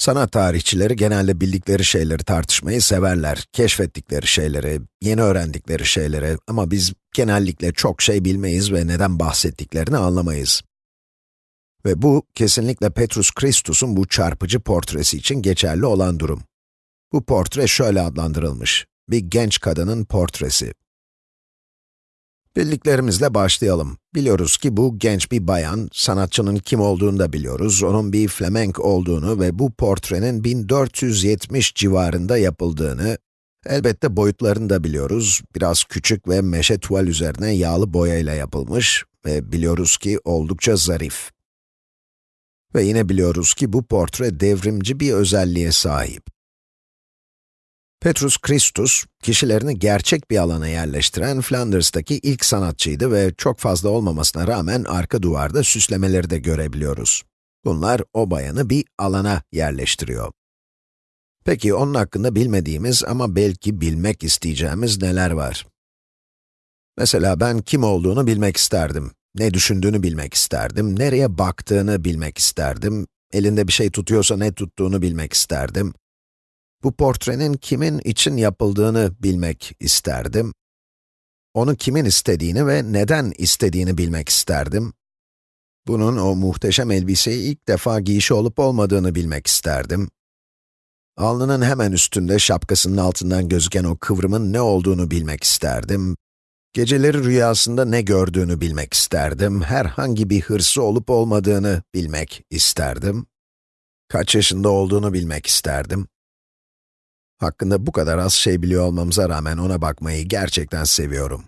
Sanat tarihçileri genelde bildikleri şeyleri tartışmayı severler. Keşfettikleri şeyleri, yeni öğrendikleri şeyleri ama biz genellikle çok şey bilmeyiz ve neden bahsettiklerini anlamayız. Ve bu, kesinlikle Petrus Christus'un bu çarpıcı portresi için geçerli olan durum. Bu portre şöyle adlandırılmış, bir genç kadının portresi. Bildiklerimizle başlayalım. Biliyoruz ki bu genç bir bayan, sanatçının kim olduğunu da biliyoruz, onun bir flamenk olduğunu ve bu portrenin 1470 civarında yapıldığını, elbette boyutlarını da biliyoruz. Biraz küçük ve meşe tuval üzerine yağlı boyayla yapılmış ve biliyoruz ki oldukça zarif. Ve yine biliyoruz ki bu portre devrimci bir özelliğe sahip. Petrus Christus, kişilerini gerçek bir alana yerleştiren Flanders'taki ilk sanatçıydı ve çok fazla olmamasına rağmen arka duvarda süslemeleri de görebiliyoruz. Bunlar o bayanı bir alana yerleştiriyor. Peki onun hakkında bilmediğimiz ama belki bilmek isteyeceğimiz neler var? Mesela ben kim olduğunu bilmek isterdim, ne düşündüğünü bilmek isterdim, nereye baktığını bilmek isterdim, elinde bir şey tutuyorsa ne tuttuğunu bilmek isterdim, bu portrenin kimin için yapıldığını bilmek isterdim. Onu kimin istediğini ve neden istediğini bilmek isterdim. Bunun o muhteşem elbiseyi ilk defa giyişi olup olmadığını bilmek isterdim. Alnının hemen üstünde şapkasının altından gözüken o kıvrımın ne olduğunu bilmek isterdim. Geceleri rüyasında ne gördüğünü bilmek isterdim. Herhangi bir hırsı olup olmadığını bilmek isterdim. Kaç yaşında olduğunu bilmek isterdim. Hakkında bu kadar az şey biliyor olmamıza rağmen ona bakmayı gerçekten seviyorum.